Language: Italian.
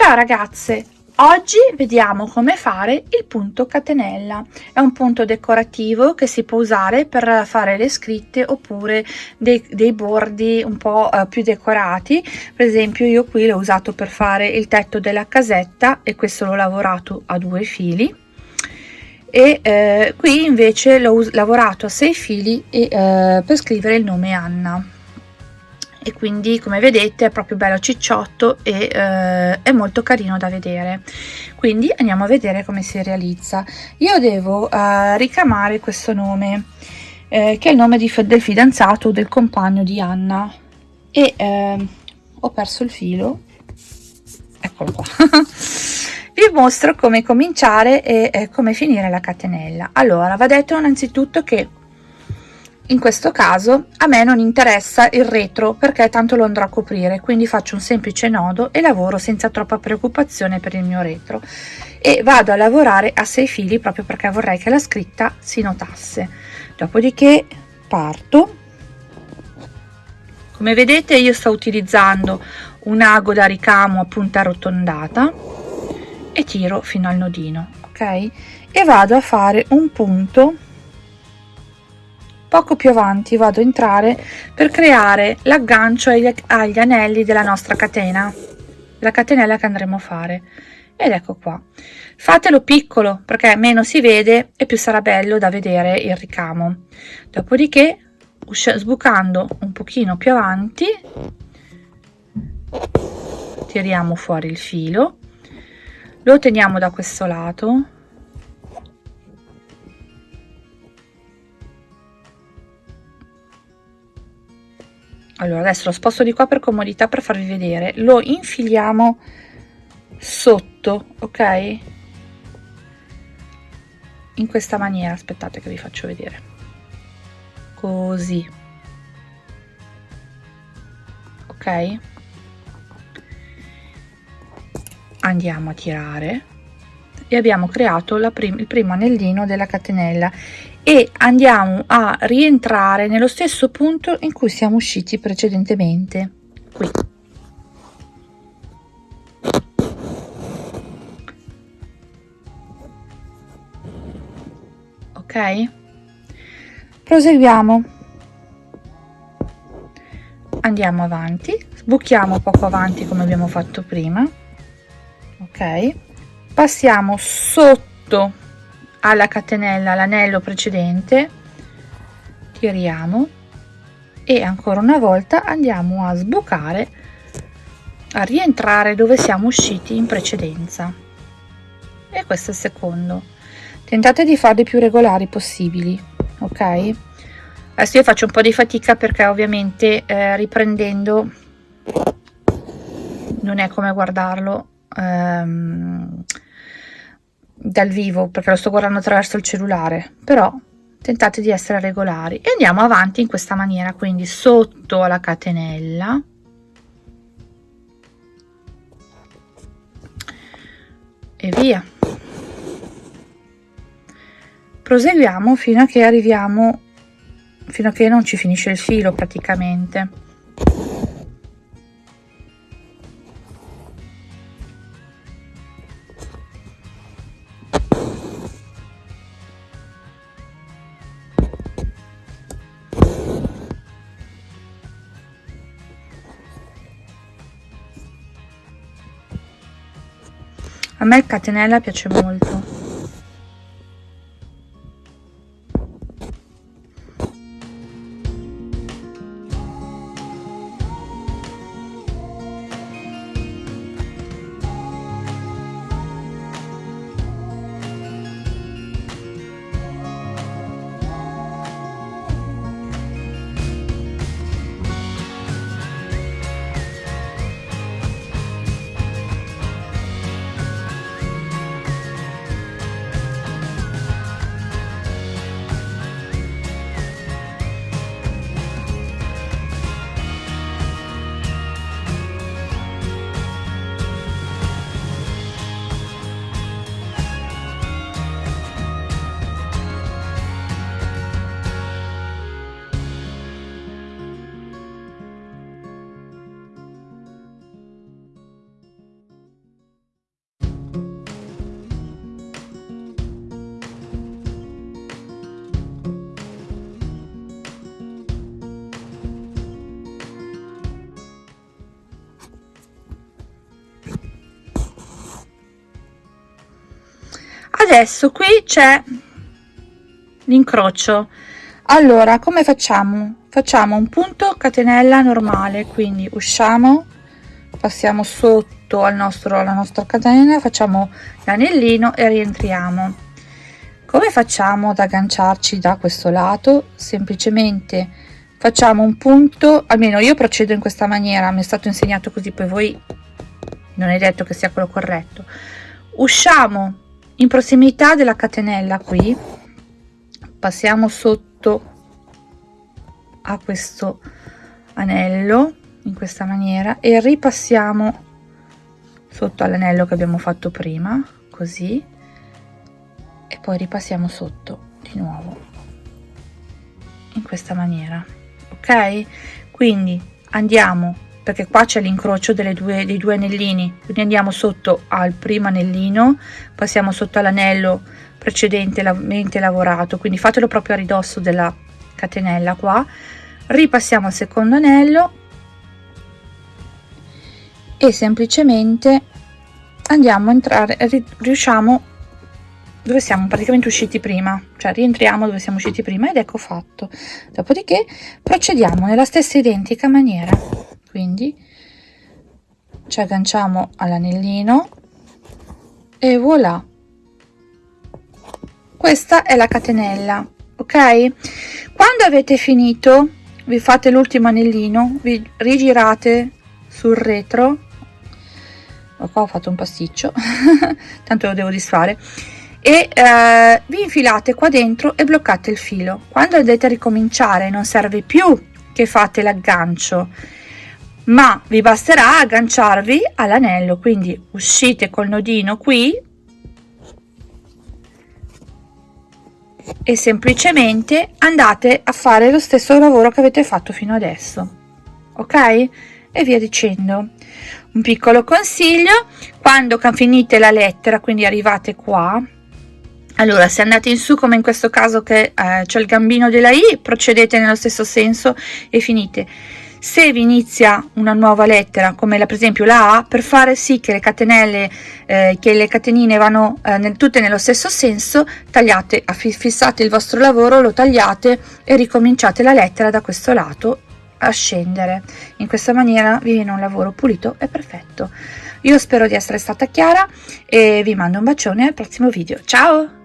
Ciao ragazze, oggi vediamo come fare il punto catenella. È un punto decorativo che si può usare per fare le scritte oppure dei, dei bordi un po' eh, più decorati. Per esempio io qui l'ho usato per fare il tetto della casetta e questo l'ho lavorato a due fili e eh, qui invece l'ho lavorato a sei fili e, eh, per scrivere il nome Anna e quindi come vedete è proprio bello cicciotto e eh, è molto carino da vedere. Quindi andiamo a vedere come si realizza. Io devo eh, ricamare questo nome eh, che è il nome di, del fidanzato del compagno di Anna. E ehm, ho perso il filo. Eccolo qua. Vi mostro come cominciare e eh, come finire la catenella. Allora va detto innanzitutto che in questo caso a me non interessa il retro perché tanto lo andrò a coprire quindi faccio un semplice nodo e lavoro senza troppa preoccupazione per il mio retro. E vado a lavorare a sei fili proprio perché vorrei che la scritta si notasse. Dopodiché parto. Come vedete io sto utilizzando un ago da ricamo a punta arrotondata e tiro fino al nodino ok? E vado a fare un punto poco più avanti vado a entrare per creare l'aggancio agli, agli anelli della nostra catena. La catenella che andremo a fare. Ed ecco qua. Fatelo piccolo perché meno si vede e più sarà bello da vedere il ricamo. Dopodiché sbucando un pochino più avanti tiriamo fuori il filo lo teniamo da questo lato allora adesso lo sposto di qua per comodità per farvi vedere. Lo infiliamo sotto ok? In questa maniera aspettate che vi faccio vedere. Così. Ok? Andiamo a tirare. E abbiamo creato prim il primo anellino della catenella e andiamo a rientrare nello stesso punto in cui siamo usciti precedentemente. Qui. Ok? Proseguiamo. Andiamo avanti. Sbuchiamo poco avanti come abbiamo fatto prima. Ok? Passiamo sotto alla catenella l'anello precedente tiriamo e ancora una volta andiamo a sbucare a rientrare dove siamo usciti in precedenza. E questo è il secondo. Tentate di farli più regolari possibili ok? Adesso io faccio un po di fatica perché ovviamente eh, riprendendo non è come guardarlo ehm, dal vivo perché lo sto guardando attraverso il cellulare però tentate di essere regolari. E andiamo avanti in questa maniera quindi sotto la catenella. E via. Proseguiamo fino a che arriviamo fino a che non ci finisce il filo praticamente a me il catenella piace molto adesso qui c'è l'incrocio. Allora come facciamo? Facciamo un punto catenella normale quindi usciamo passiamo sotto al nostro alla nostra catenella facciamo l'anellino e rientriamo. Come facciamo ad agganciarci da questo lato? Semplicemente facciamo un punto almeno io procedo in questa maniera mi è stato insegnato così poi voi non è detto che sia quello corretto. Usciamo in prossimità della catenella qui passiamo sotto a questo anello in questa maniera e ripassiamo sotto all'anello che abbiamo fatto prima così e poi ripassiamo sotto di nuovo in questa maniera ok? Quindi andiamo perché qua c'è l'incrocio dei due anellini. Quindi andiamo sotto al primo anellino passiamo sotto all'anello precedentemente lavorato. Quindi fatelo proprio a ridosso della catenella qua. Ripassiamo al secondo anello e semplicemente andiamo a entrare riusciamo dove siamo praticamente usciti prima. Cioè rientriamo dove siamo usciti prima ed ecco fatto. Dopodiché procediamo nella stessa identica maniera quindi ci agganciamo all'anellino e voilà. Questa è la catenella ok? Quando avete finito vi fate l'ultimo anellino vi rigirate sul retro. Qua ho fatto un pasticcio tanto lo devo disfare. E eh, vi infilate qua dentro e bloccate il filo. Quando dovete ricominciare non serve più che fate l'aggancio ma vi basterà agganciarvi all'anello quindi uscite col nodino qui. E semplicemente andate a fare lo stesso lavoro che avete fatto fino adesso ok? E via dicendo. Un piccolo consiglio quando finite la lettera quindi arrivate qua allora se andate in su come in questo caso che eh, c'è il gambino della i procedete nello stesso senso e finite se vi inizia una nuova lettera come per esempio la A per fare sì che le catenelle eh, che le catenine vanno eh, nel, tutte nello stesso senso tagliate fissate il vostro lavoro lo tagliate e ricominciate la lettera da questo lato a scendere. In questa maniera vi viene un lavoro pulito e perfetto. Io spero di essere stata chiara e vi mando un bacione al prossimo video. Ciao